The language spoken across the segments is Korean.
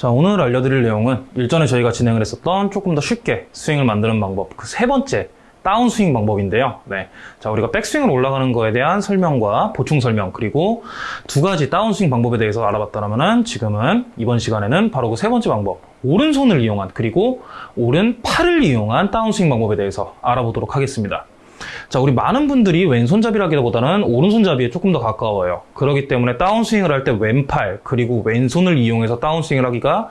자, 오늘 알려드릴 내용은 일전에 저희가 진행을 했었던 조금 더 쉽게 스윙을 만드는 방법, 그 세 번째 다운스윙 방법인데요. 네. 자, 우리가 백스윙을 올라가는 거에 대한 설명과 보충 설명, 그리고 두 가지 다운스윙 방법에 대해서 알아봤다면은 지금은 이번 시간에는 바로 그 세 번째 방법, 오른손을 이용한, 그리고 오른 팔을 이용한 다운스윙 방법에 대해서 알아보도록 하겠습니다. 자, 우리 많은 분들이 왼손잡이라기보다는 오른손잡이에 조금 더 가까워요. 그렇기 때문에 다운스윙을 할 때 왼팔, 그리고 왼손을 이용해서 다운스윙을 하기가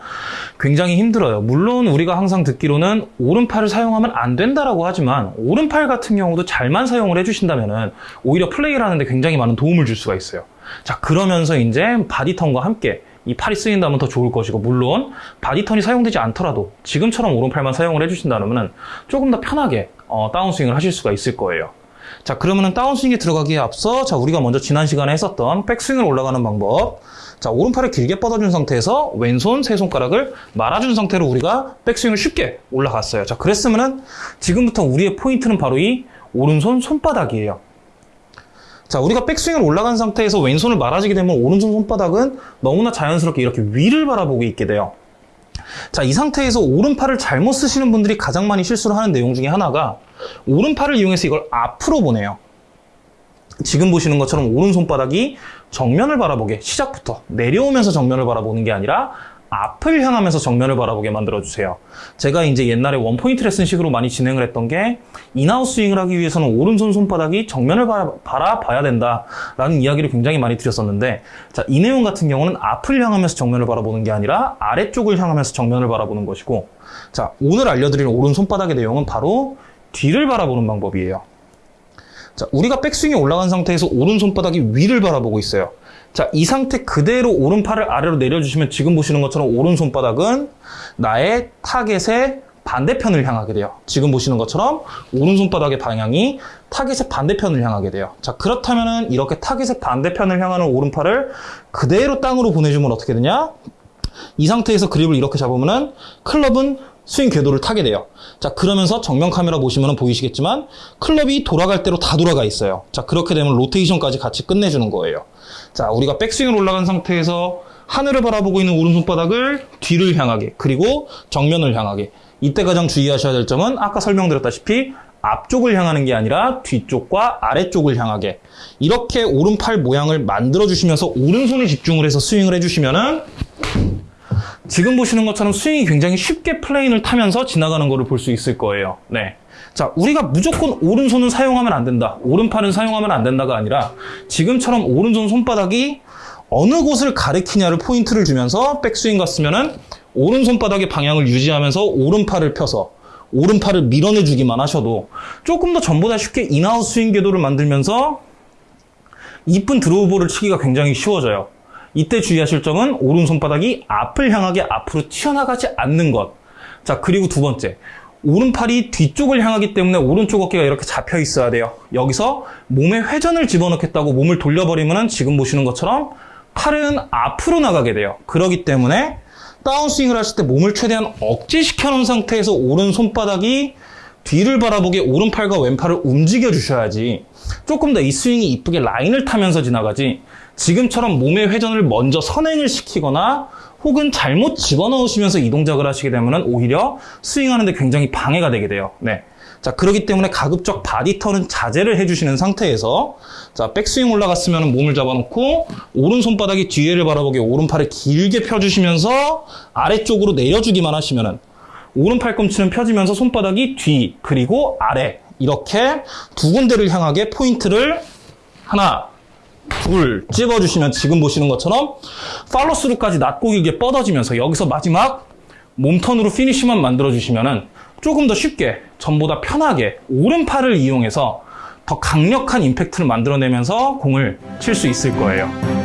굉장히 힘들어요. 물론 우리가 항상 듣기로는 오른팔을 사용하면 안 된다라고 하지만 오른팔 같은 경우도 잘만 사용을 해주신다면 오히려 플레이를 하는데 굉장히 많은 도움을 줄 수가 있어요. 자, 그러면서 이제 body turn과 함께 이 팔이 쓰인다면 더 좋을 것이고 물론 body turn이 사용되지 않더라도 지금처럼 오른팔만 사용을 해주신다면 조금 더 편하게 어, 다운스윙을 하실 수가 있을 거예요. 자 그러면은 다운스윙에 들어가기에 앞서 자 우리가 먼저 지난 시간에 했었던 백스윙을 올라가는 방법 자 오른팔을 길게 뻗어준 상태에서 왼손 세 손가락을 말아준 상태로 우리가 백스윙을 쉽게 올라갔어요. 자 그랬으면은 지금부터 우리의 포인트는 바로 이 오른손 손바닥이에요. 자, 우리가 백스윙을 올라간 상태에서 왼손을 말아주게 되면 오른손 손바닥은 너무나 자연스럽게 이렇게 위를 바라보고 있게 돼요. 자, 이 상태에서 오른팔을 잘못 쓰시는 분들이 가장 많이 실수를 하는 내용 중에 하나가 오른팔을 이용해서 이걸 앞으로 보내요. 지금 보시는 것처럼 오른손바닥이 정면을 바라보게 시작부터 내려오면서 정면을 바라보는 게 아니라 앞을 향하면서 정면을 바라보게 만들어주세요. 제가 이제 옛날에 원포인트 레슨 식으로 많이 진행을 했던 게 in-out 스윙을 하기 위해서는 오른손 손바닥이 정면을 바라, 봐야 된다라는 이야기를 굉장히 많이 드렸었는데 자, 이 내용 같은 경우는 앞을 향하면서 정면을 바라보는 게 아니라 아래쪽을 향하면서 정면을 바라보는 것이고 자, 오늘 알려드릴 오른 손바닥의 내용은 바로 뒤를 바라보는 방법이에요. 자, 우리가 백스윙이 올라간 상태에서 오른 손바닥이 위를 바라보고 있어요. 자, 이 상태 그대로 오른팔을 아래로 내려주시면 지금 보시는 것처럼 오른손바닥은 나의 타겟의 반대편을 향하게 돼요. 지금 보시는 것처럼 오른손바닥의 방향이 타겟의 반대편을 향하게 돼요. 자, 그렇다면은 이렇게 타겟의 반대편을 향하는 오른팔을 그대로 땅으로 보내주면 어떻게 되냐? 이 상태에서 그립을 이렇게 잡으면은 클럽은 스윙 궤도를 타게 돼요. 자, 그러면서 정면 카메라 보시면 보이시겠지만 클럽이 돌아갈 대로 다 돌아가 있어요. 자, 그렇게 되면 로테이션까지 같이 끝내주는 거예요. 자, 우리가 백스윙을 올라간 상태에서 하늘을 바라보고 있는 오른손바닥을 뒤를 향하게 그리고 정면을 향하게 이때 가장 주의하셔야 될 점은 아까 설명드렸다시피 앞쪽을 향하는 게 아니라 뒤쪽과 아래쪽을 향하게 이렇게 오른팔 모양을 만들어 주시면서 오른손에 집중을 해서 스윙을 해주시면은 지금 보시는 것처럼 스윙이 굉장히 쉽게 plane을 타면서 지나가는 것을 볼 수 있을 거예요. 네. 자, 우리가 무조건 오른손은 사용하면 안 된다. 오른팔은 사용하면 안 된다가 아니라 지금처럼 오른손 손바닥이 어느 곳을 가리키냐를 포인트를 주면서 백스윙 갔으면은 오른손바닥의 방향을 유지하면서 오른팔을 펴서 오른팔을 밀어내 주기만 하셔도 조금 더 전보다 쉽게 in-out 스윙 궤도를 만들면서 이쁜 draw ball을 치기가 굉장히 쉬워져요. 이때 주의하실 점은 오른손바닥이 앞을 향하게 앞으로 튀어나가지 않는 것. 자, 그리고 두 번째. 오른팔이 뒤쪽을 향하기 때문에 오른쪽 어깨가 이렇게 잡혀 있어야 돼요. 여기서 몸에 회전을 집어넣겠다고 몸을 돌려버리면 지금 보시는 것처럼 팔은 앞으로 나가게 돼요. 그렇기 때문에 다운스윙을 하실 때 몸을 최대한 억제시켜 놓은 상태에서 오른손바닥이 뒤를 바라보게 오른팔과 왼팔을 움직여 주셔야지 조금 더 이 스윙이 이쁘게 라인을 타면서 지나가지 지금처럼 몸의 회전을 먼저 선행을 시키거나 혹은 잘못 집어넣으시면서 이 동작을 하시게 되면 오히려 스윙하는데 굉장히 방해가 되게 돼요. 네. 자, 그렇기 때문에 가급적 body turn은 자제를 해주시는 상태에서 자, 백스윙 올라갔으면 몸을 잡아놓고 오른손바닥이 뒤에를 바라보게 오른팔을 길게 펴주시면서 아래쪽으로 내려주기만 하시면은 오른 팔꿈치는 펴지면서 손바닥이 뒤 그리고 아래 이렇게 두 군데를 향하게 포인트를 하나 둘 찝어주시면 지금 보시는 것처럼 팔로스루까지 낮고 길게 뻗어지면서 여기서 마지막 몸턴으로 피니쉬만 만들어주시면 조금 더 쉽게 전보다 편하게 오른팔을 이용해서 더 강력한 임팩트를 만들어내면서 공을 칠 수 있을 거예요.